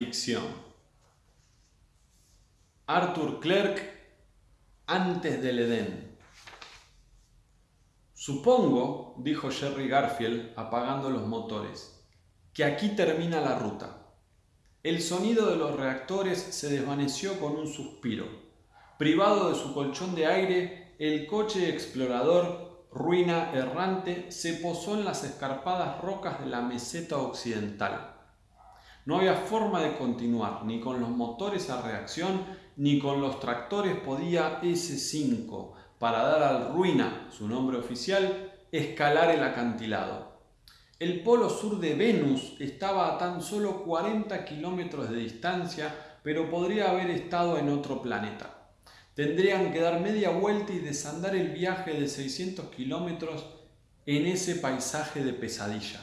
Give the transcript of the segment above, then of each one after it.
Ficción. Arthur Clarke antes del Edén. Supongo, dijo Jerry Garfield apagando los motores, que aquí termina la ruta. El sonido de los reactores se desvaneció con un suspiro. Privado de su colchón de aire, el coche explorador, ruina errante, se posó en las escarpadas rocas de la meseta occidental. No había forma de continuar, ni con los motores a reacción, ni con los tractores podía S5, para dar al Ruina, su nombre oficial, escalar el acantilado. El polo sur de Venus estaba a tan solo 40 kilómetros de distancia, pero podría haber estado en otro planeta. Tendrían que dar media vuelta y desandar el viaje de 600 kilómetros en ese paisaje de pesadilla.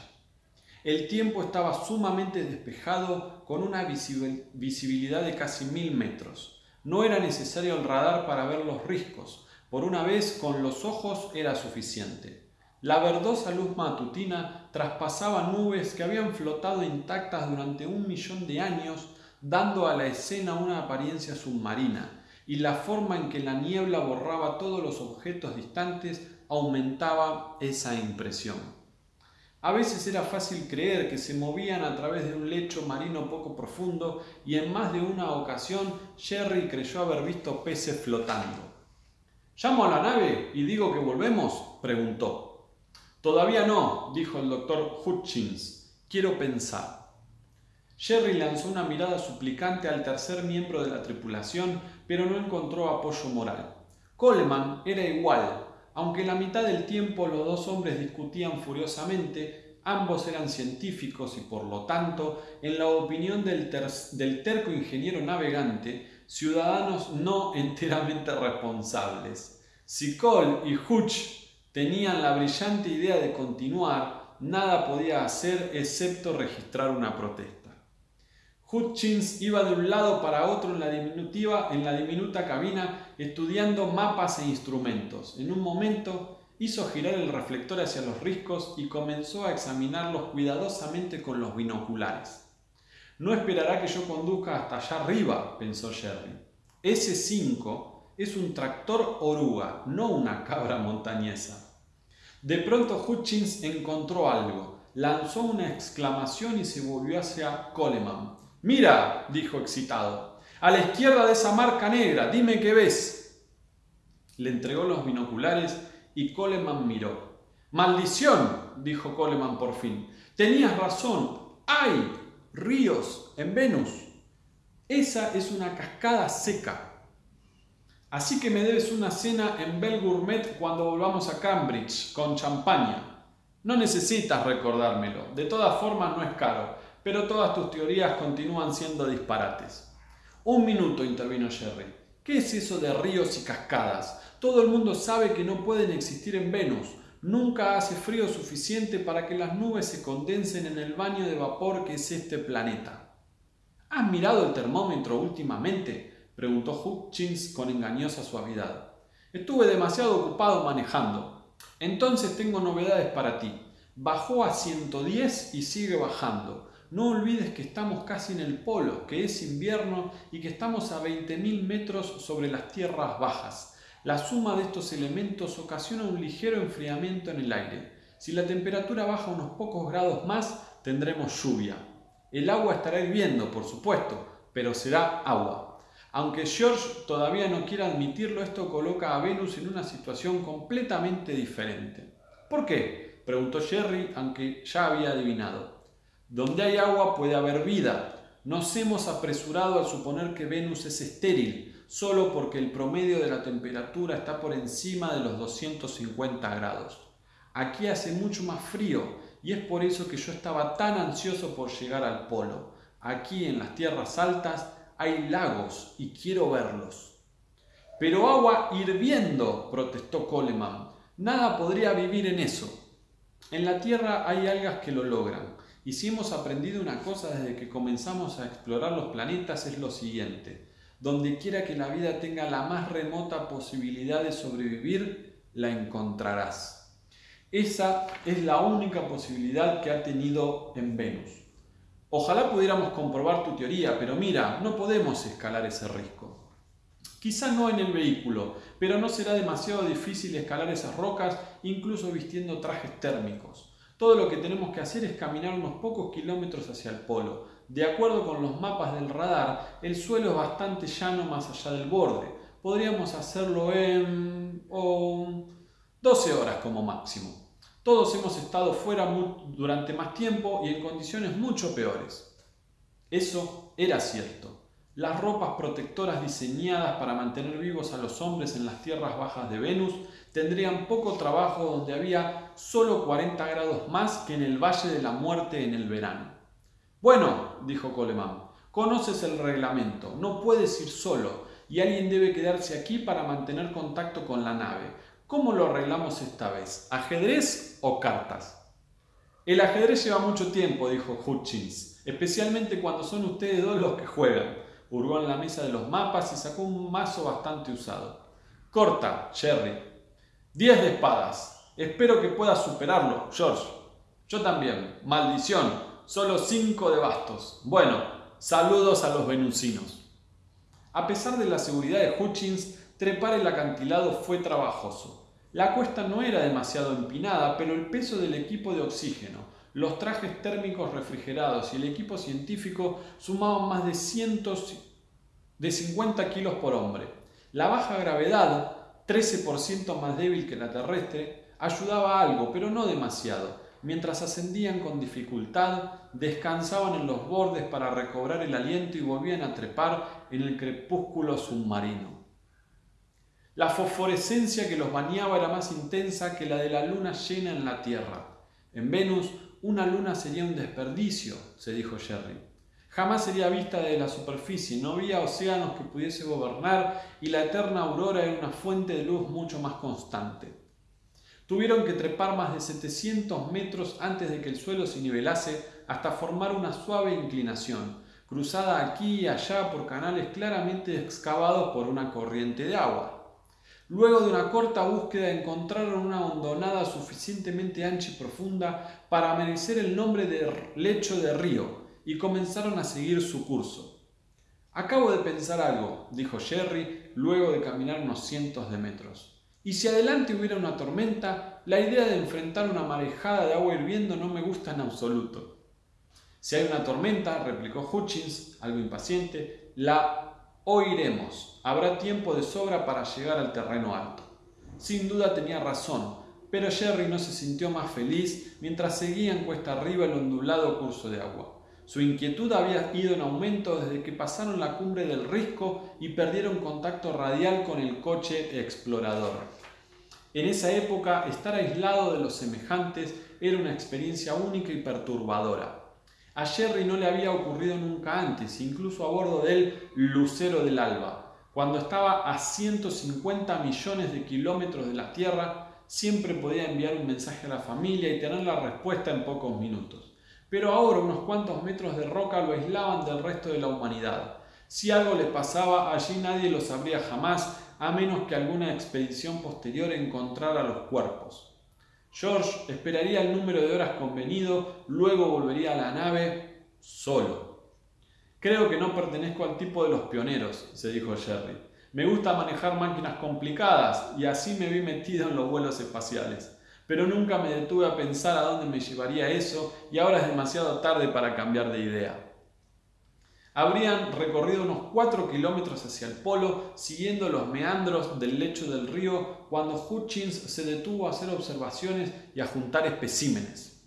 El tiempo estaba sumamente despejado con una visibilidad de casi mil metros. No era necesario el radar para ver los riscos. Por una vez con los ojos era suficiente. La verdosa luz matutina traspasaba nubes que habían flotado intactas durante un millón de años, dando a la escena una apariencia submarina, y la forma en que la niebla borraba todos los objetos distantes aumentaba esa impresión. A veces era fácil creer que se movían a través de un lecho marino poco profundo y en más de una ocasión Jerry creyó haber visto peces flotando. ¿Llamo a la nave y digo que volvemos? preguntó. Todavía no, dijo el doctor Hutchins. Quiero pensar. Jerry lanzó una mirada suplicante al tercer miembro de la tripulación, pero no encontró apoyo moral. Coleman era igual, aunque la mitad del tiempo los dos hombres discutían furiosamente, ambos eran científicos y por lo tanto, en la opinión del, terco ingeniero navegante, ciudadanos no enteramente responsables. Si Cole y Hutch tenían la brillante idea de continuar, nada podía hacer excepto registrar una protesta. Hutchins iba de un lado para otro en la, diminutiva, en la diminuta cabina estudiando mapas e instrumentos. En un momento hizo girar el reflector hacia los riscos y comenzó a examinarlos cuidadosamente con los binoculares. No esperará que yo conduzca hasta allá arriba, pensó Jerry. Ese 5 es un tractor oruga, no una cabra montañesa. De pronto Hutchins encontró algo, lanzó una exclamación y se volvió hacia Coleman. Mira, dijo excitado, a la izquierda de esa marca negra, dime qué ves. Le entregó los binoculares y Coleman miró. Maldición, dijo Coleman por fin. Tenías razón, hay ríos en Venus. Esa es una cascada seca. Así que me debes una cena en Bell Gourmet cuando volvamos a Cambridge con champaña. No necesitas recordármelo, de todas formas no es caro pero todas tus teorías continúan siendo disparates. Un minuto, intervino Jerry. ¿Qué es eso de ríos y cascadas? Todo el mundo sabe que no pueden existir en Venus. Nunca hace frío suficiente para que las nubes se condensen en el baño de vapor que es este planeta. ¿Has mirado el termómetro últimamente? preguntó Hutchins con engañosa suavidad. Estuve demasiado ocupado manejando. Entonces tengo novedades para ti. Bajó a 110 y sigue bajando. No olvides que estamos casi en el polo, que es invierno y que estamos a 20.000 metros sobre las tierras bajas. La suma de estos elementos ocasiona un ligero enfriamiento en el aire. Si la temperatura baja unos pocos grados más, tendremos lluvia. El agua estará hirviendo, por supuesto, pero será agua. Aunque George todavía no quiera admitirlo, esto coloca a Venus en una situación completamente diferente. ¿Por qué? preguntó Jerry, aunque ya había adivinado. Donde hay agua puede haber vida. Nos hemos apresurado al suponer que Venus es estéril, solo porque el promedio de la temperatura está por encima de los 250 grados. Aquí hace mucho más frío y es por eso que yo estaba tan ansioso por llegar al polo. Aquí en las tierras altas hay lagos y quiero verlos. Pero agua hirviendo, protestó Coleman. Nada podría vivir en eso. En la Tierra hay algas que lo logran. Y si hemos aprendido una cosa desde que comenzamos a explorar los planetas es lo siguiente. Donde quiera que la vida tenga la más remota posibilidad de sobrevivir, la encontrarás. Esa es la única posibilidad que ha tenido en Venus. Ojalá pudiéramos comprobar tu teoría, pero mira, no podemos escalar ese risco. Quizá no en el vehículo, pero no será demasiado difícil escalar esas rocas incluso vistiendo trajes térmicos. Todo lo que tenemos que hacer es caminar unos pocos kilómetros hacia el polo. De acuerdo con los mapas del radar, el suelo es bastante llano más allá del borde. Podríamos hacerlo en... 12 horas como máximo. Todos hemos estado fuera durante más tiempo y en condiciones mucho peores. Eso era cierto. Las ropas protectoras diseñadas para mantener vivos a los hombres en las tierras bajas de Venus tendrían poco trabajo donde había solo 40 grados más que en el Valle de la Muerte en el verano. Bueno, dijo Coleman, conoces el reglamento, no puedes ir solo y alguien debe quedarse aquí para mantener contacto con la nave. ¿Cómo lo arreglamos esta vez? ¿Ajedrez o cartas? El ajedrez lleva mucho tiempo, dijo Hutchins, especialmente cuando son ustedes dos los que juegan. Hurgó en la mesa de los mapas y sacó un mazo bastante usado. Corta, Jerry. Diez de espadas. Espero que puedas superarlo, George. Yo también. Maldición. Solo cinco de bastos. Bueno, saludos a los venusinos. A pesar de la seguridad de Hutchins, Trepar el acantilado fue trabajoso. La cuesta no era demasiado empinada, pero el peso del equipo de oxígeno, los trajes térmicos refrigerados y el equipo científico sumaban más de cientos de 50 kilos por hombre. La baja gravedad, 13% más débil que la terrestre, ayudaba algo, pero no demasiado. Mientras ascendían con dificultad, descansaban en los bordes para recobrar el aliento y volvían a trepar en el crepúsculo submarino. La fosforescencia que los bañaba era más intensa que la de la luna llena en la Tierra. En Venus, una luna sería un desperdicio, se dijo Jerry. Jamás sería vista de la superficie, no había océanos que pudiese gobernar y la eterna aurora era una fuente de luz mucho más constante. Tuvieron que trepar más de 700 metros antes de que el suelo se nivelase hasta formar una suave inclinación, cruzada aquí y allá por canales claramente excavados por una corriente de agua. Luego de una corta búsqueda encontraron una hondonada suficientemente ancha y profunda para merecer el nombre de lecho de río y comenzaron a seguir su curso. Acabo de pensar algo, dijo Jerry luego de caminar unos cientos de metros. Y si adelante hubiera una tormenta, la idea de enfrentar una marejada de agua hirviendo no me gusta en absoluto. Si hay una tormenta, replicó Hutchins, algo impaciente, la Oiremos. Habrá tiempo de sobra para llegar al terreno alto. Sin duda tenía razón, pero Jerry no se sintió más feliz mientras seguían cuesta arriba el ondulado curso de agua. Su inquietud había ido en aumento desde que pasaron la cumbre del risco y perdieron contacto radial con el coche explorador. En esa época, estar aislado de los semejantes era una experiencia única y perturbadora. A Jerry no le había ocurrido nunca antes, incluso a bordo del Lucero del Alba. Cuando estaba a 150 millones de kilómetros de la Tierra, siempre podía enviar un mensaje a la familia y tener la respuesta en pocos minutos. Pero ahora unos cuantos metros de roca lo aislaban del resto de la humanidad. Si algo le pasaba, allí nadie lo sabría jamás, a menos que alguna expedición posterior encontrara los cuerpos. George esperaría el número de horas convenido, luego volvería a la nave solo. Creo que no pertenezco al tipo de los pioneros, se dijo Jerry. Me gusta manejar máquinas complicadas y así me vi metido en los vuelos espaciales. Pero nunca me detuve a pensar a dónde me llevaría eso y ahora es demasiado tarde para cambiar de idea. Habrían recorrido unos 4 kilómetros hacia el polo, siguiendo los meandros del lecho del río, cuando Hutchins se detuvo a hacer observaciones y a juntar especímenes.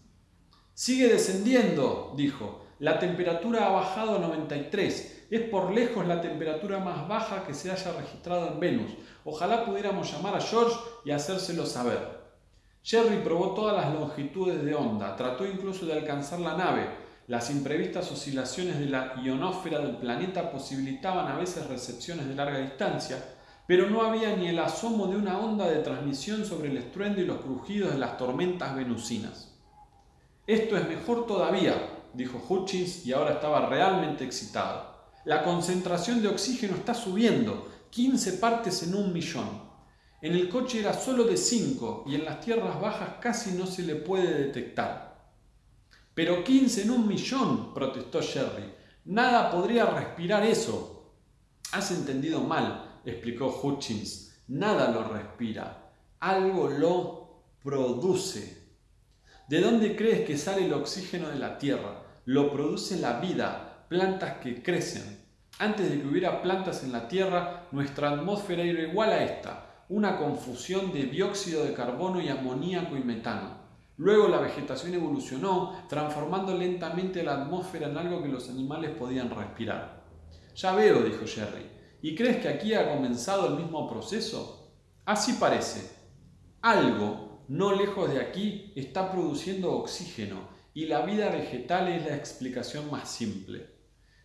Sigue descendiendo, dijo. La temperatura ha bajado a 93. Es por lejos la temperatura más baja que se haya registrado en Venus. Ojalá pudiéramos llamar a George y hacérselo saber. Jerry probó todas las longitudes de onda, trató incluso de alcanzar la nave, las imprevistas oscilaciones de la ionosfera del planeta posibilitaban a veces recepciones de larga distancia, pero no había ni el asomo de una onda de transmisión sobre el estruendo y los crujidos de las tormentas venusinas. Esto es mejor todavía, dijo Hutchins y ahora estaba realmente excitado. La concentración de oxígeno está subiendo, 15 partes en un millón. En el coche era solo de 5 y en las tierras bajas casi no se le puede detectar. Pero 15 en un millón, protestó Jerry. Nada podría respirar eso. Has entendido mal, explicó Hutchins. Nada lo respira. Algo lo produce. ¿De dónde crees que sale el oxígeno de la Tierra? Lo produce la vida, plantas que crecen. Antes de que hubiera plantas en la Tierra, nuestra atmósfera era igual a esta, una confusión de dióxido de carbono y amoníaco y metano. Luego la vegetación evolucionó, transformando lentamente la atmósfera en algo que los animales podían respirar. Ya veo, dijo Jerry. ¿Y crees que aquí ha comenzado el mismo proceso? Así parece. Algo, no lejos de aquí, está produciendo oxígeno, y la vida vegetal es la explicación más simple.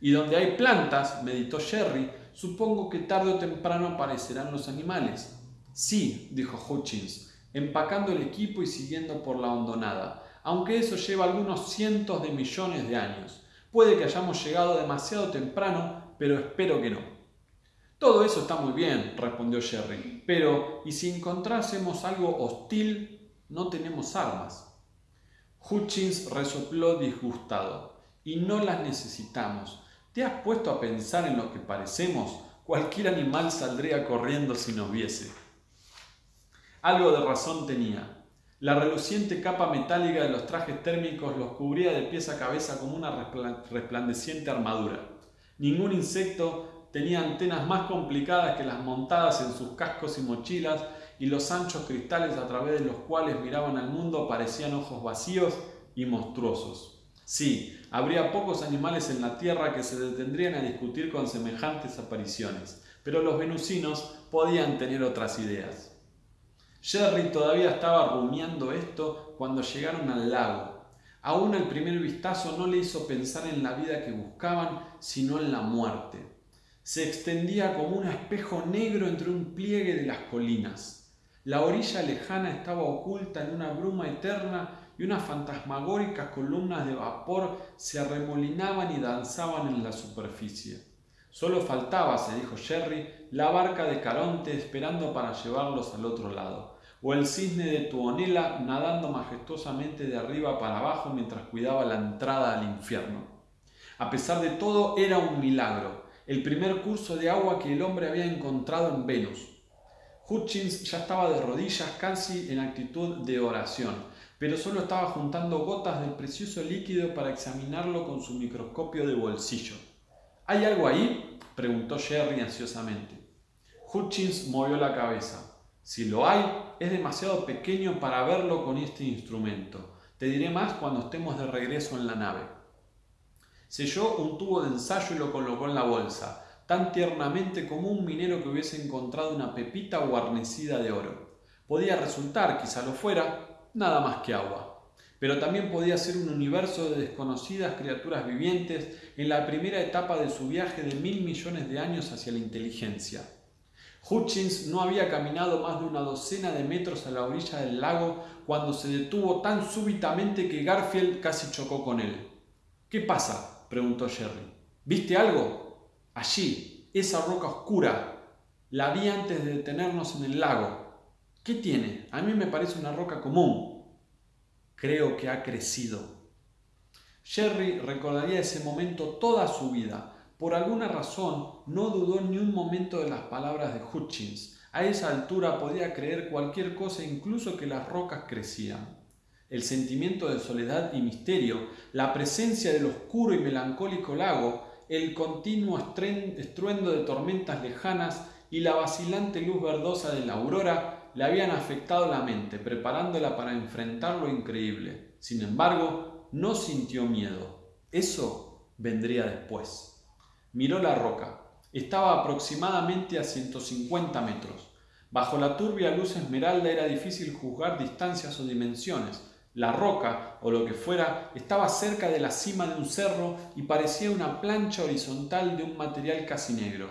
Y donde hay plantas, meditó Jerry, supongo que tarde o temprano aparecerán los animales. Sí, dijo Hutchins, empacando el equipo y siguiendo por la hondonada, aunque eso lleva algunos cientos de millones de años. Puede que hayamos llegado demasiado temprano, pero espero que no. Todo eso está muy bien, respondió Jerry, pero ¿y si encontrásemos algo hostil? No tenemos armas. Hutchins resopló disgustado. Y no las necesitamos. ¿Te has puesto a pensar en lo que parecemos? Cualquier animal saldría corriendo si nos viese. Algo de razón tenía. La reluciente capa metálica de los trajes térmicos los cubría de pies a cabeza como una resplandeciente armadura. Ningún insecto tenía antenas más complicadas que las montadas en sus cascos y mochilas y los anchos cristales a través de los cuales miraban al mundo parecían ojos vacíos y monstruosos. Sí, habría pocos animales en la Tierra que se detendrían a discutir con semejantes apariciones, pero los venusinos podían tener otras ideas. Jerry todavía estaba rumiando esto cuando llegaron al lago. Aún el primer vistazo no le hizo pensar en la vida que buscaban, sino en la muerte. Se extendía como un espejo negro entre un pliegue de las colinas. La orilla lejana estaba oculta en una bruma eterna y unas fantasmagóricas columnas de vapor se arremolinaban y danzaban en la superficie. Solo faltaba, se dijo Jerry, la barca de Caronte esperando para llevarlos al otro lado o el cisne de Tuonela nadando majestuosamente de arriba para abajo mientras cuidaba la entrada al infierno. A pesar de todo, era un milagro, el primer curso de agua que el hombre había encontrado en Venus. Hutchins ya estaba de rodillas casi en actitud de oración, pero solo estaba juntando gotas del precioso líquido para examinarlo con su microscopio de bolsillo. ¿Hay algo ahí? preguntó Jerry ansiosamente. Hutchins movió la cabeza. Si lo hay, es demasiado pequeño para verlo con este instrumento. Te diré más cuando estemos de regreso en la nave. Selló un tubo de ensayo y lo colocó en la bolsa, tan tiernamente como un minero que hubiese encontrado una pepita guarnecida de oro. Podía resultar, quizá lo fuera, nada más que agua. Pero también podía ser un universo de desconocidas criaturas vivientes en la primera etapa de su viaje de mil millones de años hacia la inteligencia. Hutchins no había caminado más de una docena de metros a la orilla del lago cuando se detuvo tan súbitamente que Garfield casi chocó con él. ¿Qué pasa? Preguntó Jerry. ¿Viste algo? Allí, esa roca oscura. La vi antes de detenernos en el lago. ¿Qué tiene? A mí me parece una roca común. Creo que ha crecido. Jerry recordaría ese momento toda su vida por alguna razón no dudó ni un momento de las palabras de Hutchins. A esa altura podía creer cualquier cosa, incluso que las rocas crecían. El sentimiento de soledad y misterio, la presencia del oscuro y melancólico lago, el continuo estruendo de tormentas lejanas y la vacilante luz verdosa de la aurora le habían afectado la mente, preparándola para enfrentar lo increíble. Sin embargo, no sintió miedo. Eso vendría después. Miró la roca. Estaba aproximadamente a 150 metros. Bajo la turbia luz esmeralda era difícil juzgar distancias o dimensiones. La roca, o lo que fuera, estaba cerca de la cima de un cerro y parecía una plancha horizontal de un material casi negro.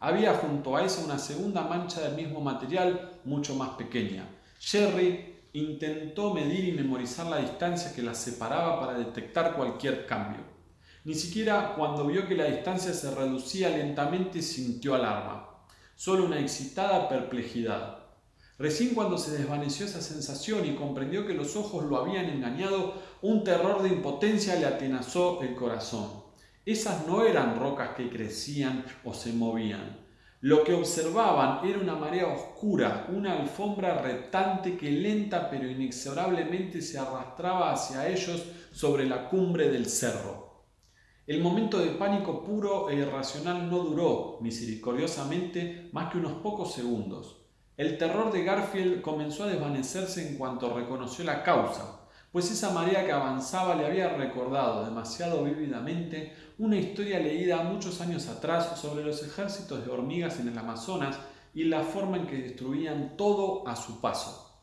Había junto a esa una segunda mancha del mismo material, mucho más pequeña. Jerry intentó medir y memorizar la distancia que las separaba para detectar cualquier cambio. Ni siquiera cuando vio que la distancia se reducía lentamente sintió alarma, solo una excitada perplejidad. Recién cuando se desvaneció esa sensación y comprendió que los ojos lo habían engañado, un terror de impotencia le atenazó el corazón. Esas no eran rocas que crecían o se movían. Lo que observaban era una marea oscura, una alfombra reptante que lenta pero inexorablemente se arrastraba hacia ellos sobre la cumbre del cerro. El momento de pánico puro e irracional no duró, misericordiosamente, más que unos pocos segundos. El terror de Garfield comenzó a desvanecerse en cuanto reconoció la causa, pues esa marea que avanzaba le había recordado demasiado vívidamente una historia leída muchos años atrás sobre los ejércitos de hormigas en el Amazonas y la forma en que destruían todo a su paso.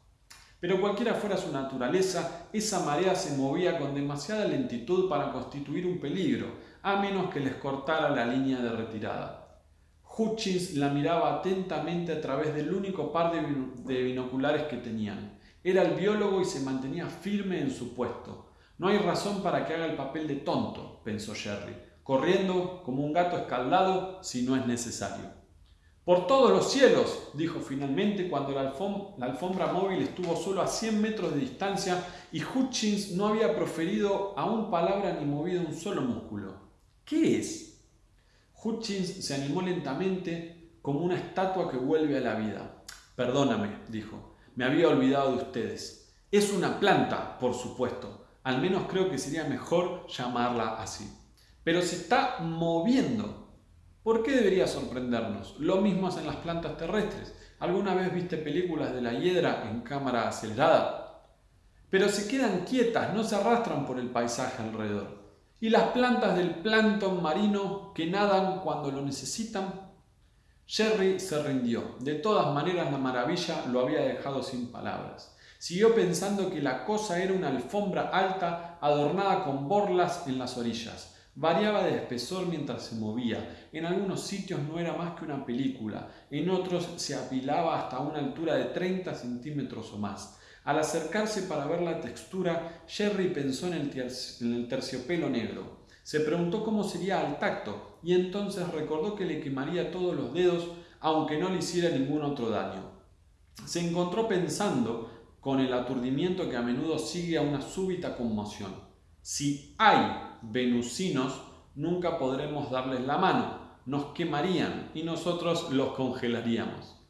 Pero cualquiera fuera su naturaleza, esa marea se movía con demasiada lentitud para constituir un peligro, a menos que les cortara la línea de retirada. Hutchins la miraba atentamente a través del único par de binoculares que tenían. Era el biólogo y se mantenía firme en su puesto. No hay razón para que haga el papel de tonto, pensó Jerry, corriendo como un gato escaldado si no es necesario. Por todos los cielos, dijo finalmente cuando la, alfombra móvil estuvo solo a 100 metros de distancia y Hutchins no había proferido aún palabra ni movido un solo músculo. ¿Qué es? Hutchins se animó lentamente como una estatua que vuelve a la vida. Perdóname, dijo, me había olvidado de ustedes. Es una planta, por supuesto. Al menos creo que sería mejor llamarla así. Pero se está moviendo. ¿Por qué debería sorprendernos? Lo mismo hacen las plantas terrestres. ¿Alguna vez viste películas de la hiedra en cámara acelerada? Pero se quedan quietas, no se arrastran por el paisaje alrededor. ¿Y las plantas del plancton marino que nadan cuando lo necesitan? Jerry se rindió. De todas maneras la maravilla lo había dejado sin palabras. Siguió pensando que la cosa era una alfombra alta adornada con borlas en las orillas. Variaba de espesor mientras se movía. En algunos sitios no era más que una película, en otros se apilaba hasta una altura de 30 centímetros o más. Al acercarse para ver la textura, Jerry pensó en el, terciopelo negro. Se preguntó cómo sería al tacto y entonces recordó que le quemaría todos los dedos aunque no le hiciera ningún otro daño. Se encontró pensando con el aturdimiento que a menudo sigue a una súbita conmoción. Si hay venusinos, nunca podremos darles la mano, nos quemarían y nosotros los congelaríamos.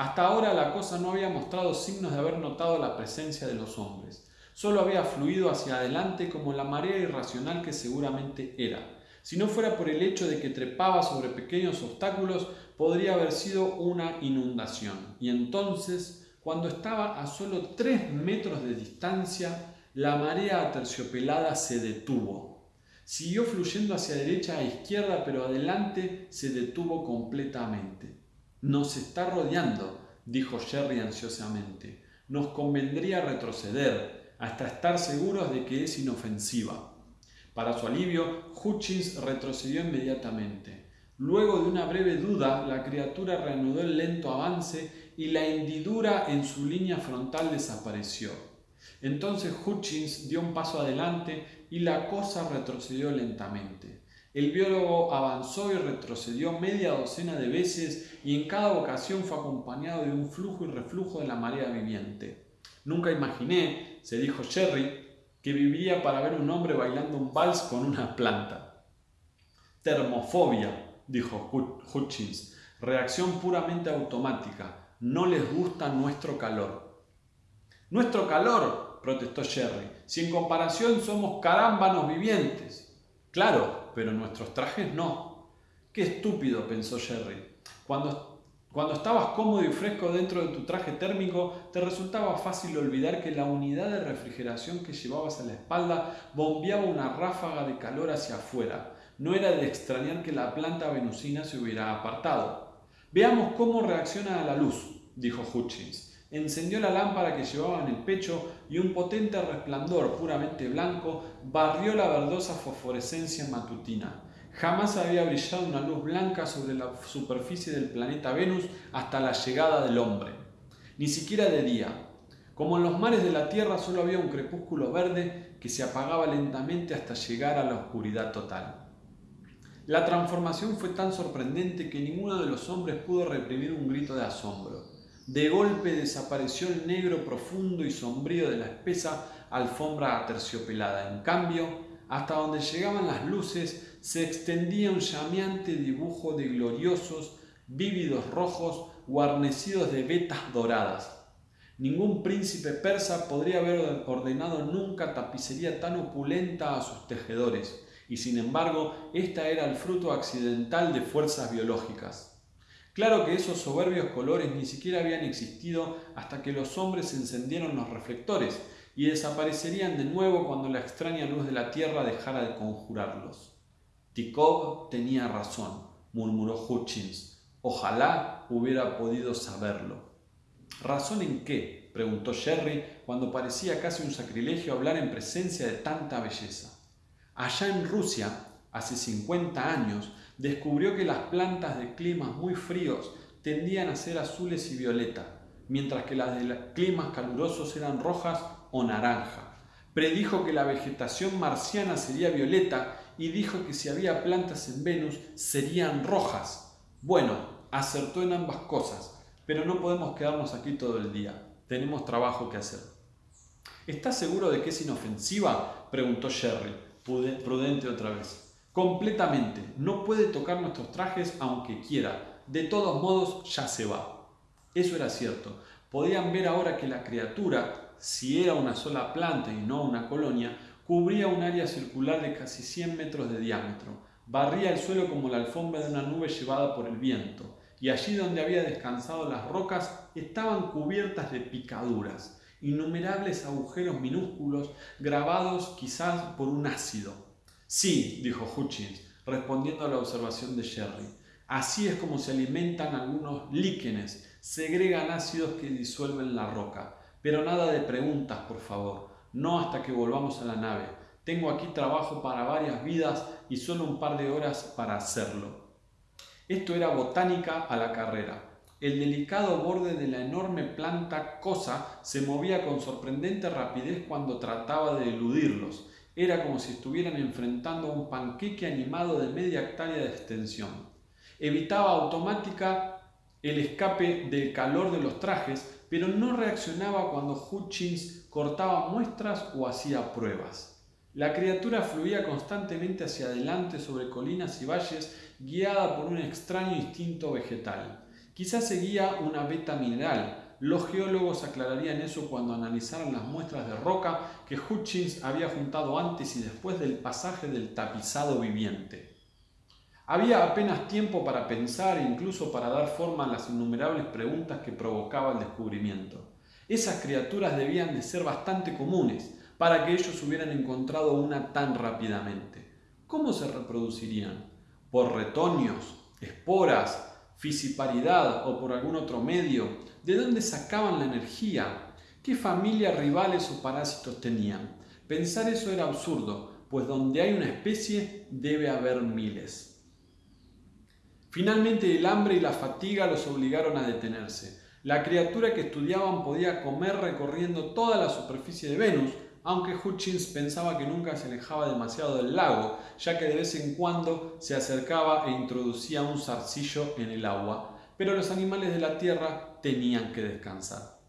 Hasta ahora la cosa no había mostrado signos de haber notado la presencia de los hombres, solo había fluido hacia adelante como la marea irracional que seguramente era. Si no fuera por el hecho de que trepaba sobre pequeños obstáculos, podría haber sido una inundación. Y entonces, cuando estaba a solo tres metros de distancia, la marea aterciopelada se detuvo Siguió fluyendo hacia derecha a izquierda, pero adelante se detuvo completamente. Nos está rodeando, dijo Jerry ansiosamente. Nos convendría retroceder hasta estar seguros de que es inofensiva. Para su alivio, Hutchins retrocedió inmediatamente. Luego de una breve duda, la criatura reanudó el lento avance y la hendidura en su línea frontal desapareció. Entonces Hutchins dio un paso adelante y la cosa retrocedió lentamente. El biólogo avanzó y retrocedió media docena de veces y en cada ocasión fue acompañado de un flujo y reflujo de la marea viviente. Nunca imaginé, se dijo Sherry, que viviría para ver un hombre bailando un vals con una planta. Termofobia, dijo Hutchins, reacción puramente automática. No les gusta nuestro calor. Nuestro calor, protestó Jerry. Si en comparación somos carámbanos vivientes. Claro, pero nuestros trajes no. Qué estúpido, pensó Jerry. Cuando, cuando estabas cómodo y fresco dentro de tu traje térmico, te resultaba fácil olvidar que la unidad de refrigeración que llevabas a la espalda bombeaba una ráfaga de calor hacia afuera. No era de extrañar que la planta venusina se hubiera apartado. Veamos cómo reacciona a la luz, dijo Hutchins encendió la lámpara que llevaba en el pecho y un potente resplandor puramente blanco barrió la verdosa fosforescencia matutina. Jamás había brillado una luz blanca sobre la superficie del planeta Venus hasta la llegada del hombre, ni siquiera de día. Como en los mares de la Tierra solo había un crepúsculo verde que se apagaba lentamente hasta llegar a la oscuridad total. La transformación fue tan sorprendente que ninguno de los hombres pudo reprimir un grito de asombro. De golpe desapareció el negro profundo y sombrío de la espesa alfombra aterciopelada. En cambio, hasta donde llegaban las luces, se extendía un llameante dibujo de gloriosos, vívidos rojos guarnecidos de vetas doradas. Ningún príncipe persa podría haber ordenado nunca tapicería tan opulenta a sus tejedores, y sin embargo, esta era el fruto accidental de fuerzas biológicas. Claro que esos soberbios colores ni siquiera habían existido hasta que los hombres encendieron los reflectores y desaparecerían de nuevo cuando la extraña luz de la tierra dejara de conjurarlos. Tikov tenía razón, murmuró Hutchins. Ojalá hubiera podido saberlo. ¿Razón en qué? preguntó Sherry cuando parecía casi un sacrilegio hablar en presencia de tanta belleza. Allá en Rusia, hace 50 años, descubrió que las plantas de climas muy fríos tendían a ser azules y violeta, mientras que las de climas calurosos eran rojas o naranja. Predijo que la vegetación marciana sería violeta y dijo que si había plantas en Venus serían rojas. Bueno, acertó en ambas cosas, pero no podemos quedarnos aquí todo el día. Tenemos trabajo que hacer. ¿Estás seguro de que es inofensiva? preguntó Sherry, prudente otra vez. Completamente. No puede tocar nuestros trajes aunque quiera. De todos modos, ya se va. Eso era cierto. Podían ver ahora que la criatura, si era una sola planta y no una colonia, cubría un área circular de casi 100 metros de diámetro. Barría el suelo como la alfombra de una nube llevada por el viento, y allí donde había descansado las rocas estaban cubiertas de picaduras, innumerables agujeros minúsculos grabados quizás por un ácido. Sí, dijo Hutchins, respondiendo a la observación de Sherry. Así es como se alimentan algunos líquenes, segregan ácidos que disuelven la roca. Pero nada de preguntas, por favor, no hasta que volvamos a la nave. Tengo aquí trabajo para varias vidas y solo un par de horas para hacerlo. Esto era botánica a la carrera. El delicado borde de la enorme planta cosa se movía con sorprendente rapidez cuando trataba de eludirlos era como si estuvieran enfrentando un panqueque animado de media hectárea de extensión. Evitaba automática el escape del calor de los trajes, pero no reaccionaba cuando Hutchins cortaba muestras o hacía pruebas. La criatura fluía constantemente hacia adelante sobre colinas y valles, guiada por un extraño instinto vegetal. Quizás seguía una beta mineral, los geólogos aclararían eso cuando analizaran las muestras de roca que Hutchins había juntado antes y después del pasaje del tapizado viviente. Había apenas tiempo para pensar e incluso para dar forma a las innumerables preguntas que provocaba el descubrimiento. Esas criaturas debían de ser bastante comunes para que ellos hubieran encontrado una tan rápidamente. ¿Cómo se reproducirían? ¿Por retoños, esporas, fisiparidad o por algún otro medio? ¿De dónde sacaban la energía? ¿Qué familias rivales o parásitos tenían? Pensar eso era absurdo, pues donde hay una especie debe haber miles. Finalmente el hambre y la fatiga los obligaron a detenerse. La criatura que estudiaban podía comer recorriendo toda la superficie de Venus, aunque Hutchins pensaba que nunca se alejaba demasiado del lago, ya que de vez en cuando se acercaba e introducía un zarcillo en el agua, pero los animales de la tierra tenían que descansar.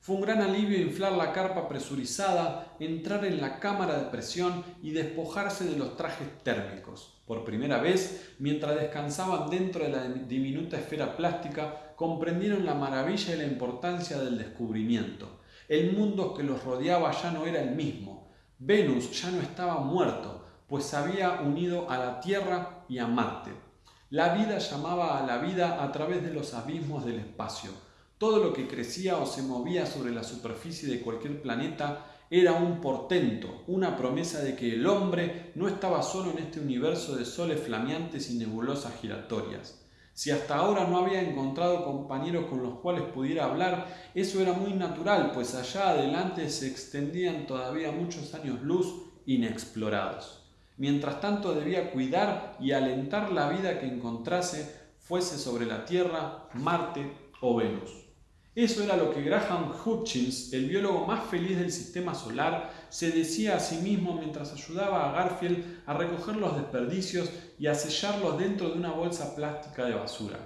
Fue un gran alivio inflar la carpa presurizada, entrar en la cámara de presión y despojarse de los trajes térmicos. Por primera vez, mientras descansaban dentro de la diminuta esfera plástica, comprendieron la maravilla y la importancia del descubrimiento. El mundo que los rodeaba ya no era el mismo. Venus ya no estaba muerto, pues se había unido a la Tierra y a Marte. La vida llamaba a la vida a través de los abismos del espacio. Todo lo que crecía o se movía sobre la superficie de cualquier planeta era un portento, una promesa de que el hombre no estaba solo en este universo de soles flameantes y nebulosas giratorias. Si hasta ahora no había encontrado compañeros con los cuales pudiera hablar, eso era muy natural, pues allá adelante se extendían todavía muchos años luz inexplorados. Mientras tanto debía cuidar y alentar la vida que encontrase, fuese sobre la Tierra, Marte o Venus. Eso era lo que Graham Hutchins, el biólogo más feliz del sistema solar, se decía a sí mismo mientras ayudaba a Garfield a recoger los desperdicios y a sellarlos dentro de una bolsa plástica de basura.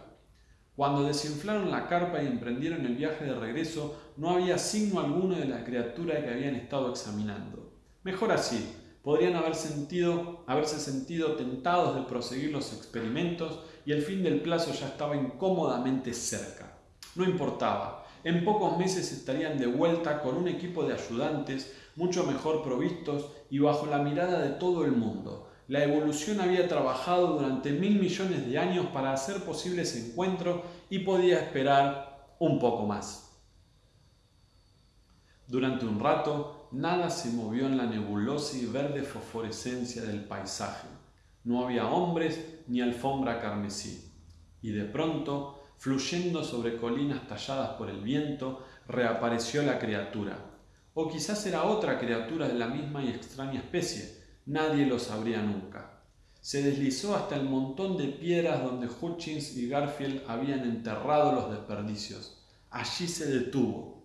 Cuando desinflaron la carpa y emprendieron el viaje de regreso, no había signo alguno de la criatura que habían estado examinando. Mejor así, podrían haber sentido, haberse sentido tentados de proseguir los experimentos y el fin del plazo ya estaba incómodamente cerca. No importaba, en pocos meses estarían de vuelta con un equipo de ayudantes mucho mejor provistos y bajo la mirada de todo el mundo, la evolución había trabajado durante mil millones de años para hacer posible ese encuentro y podía esperar un poco más. Durante un rato, nada se movió en la nebulosa y verde fosforescencia del paisaje. No había hombres ni alfombra carmesí. Y de pronto, fluyendo sobre colinas talladas por el viento, reapareció la criatura. O quizás era otra criatura de la misma y extraña especie, Nadie lo sabría nunca. Se deslizó hasta el montón de piedras donde Hutchins y Garfield habían enterrado los desperdicios. Allí se detuvo.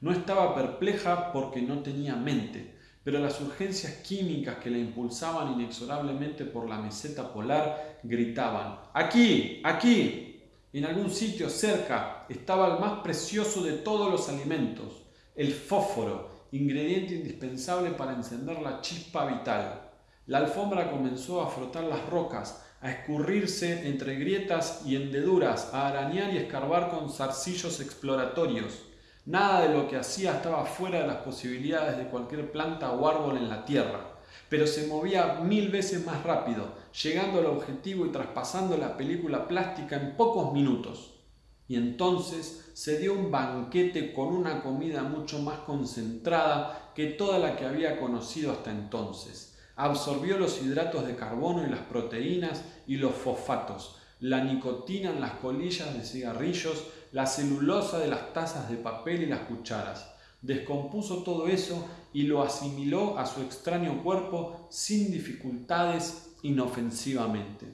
No estaba perpleja porque no tenía mente, pero las urgencias químicas que la impulsaban inexorablemente por la meseta polar gritaban ¡Aquí! ¡Aquí! En algún sitio cerca estaba el más precioso de todos los alimentos, el fósforo, ingrediente indispensable para encender la chispa vital. La alfombra comenzó a frotar las rocas, a escurrirse entre grietas y hendeduras, a arañar y escarbar con zarcillos exploratorios. Nada de lo que hacía estaba fuera de las posibilidades de cualquier planta o árbol en la tierra, pero se movía mil veces más rápido, llegando al objetivo y traspasando la película plástica en pocos minutos. Y entonces se dio un banquete con una comida mucho más concentrada que toda la que había conocido hasta entonces. Absorbió los hidratos de carbono y las proteínas y los fosfatos, la nicotina en las colillas de cigarrillos, la celulosa de las tazas de papel y las cucharas. Descompuso todo eso y lo asimiló a su extraño cuerpo sin dificultades inofensivamente.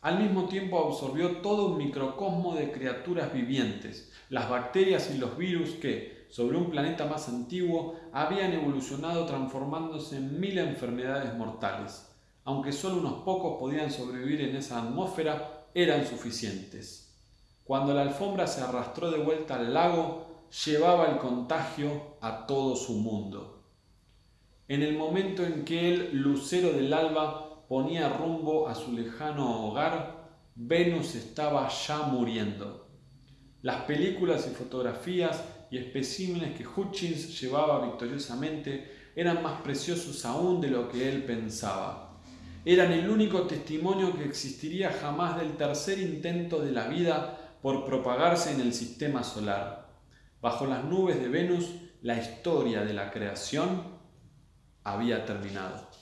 Al mismo tiempo absorbió todo un microcosmo de criaturas vivientes, las bacterias y los virus que, sobre un planeta más antiguo, habían evolucionado transformándose en mil enfermedades mortales. Aunque solo unos pocos podían sobrevivir en esa atmósfera, eran suficientes. Cuando la alfombra se arrastró de vuelta al lago, llevaba el contagio a todo su mundo. En el momento en que el lucero del alba ponía rumbo a su lejano hogar, Venus estaba ya muriendo. Las películas y fotografías y especímenes que Hutchins llevaba victoriosamente eran más preciosos aún de lo que él pensaba. Eran el único testimonio que existiría jamás del tercer intento de la vida por propagarse en el sistema solar. Bajo las nubes de Venus, la historia de la creación había terminado.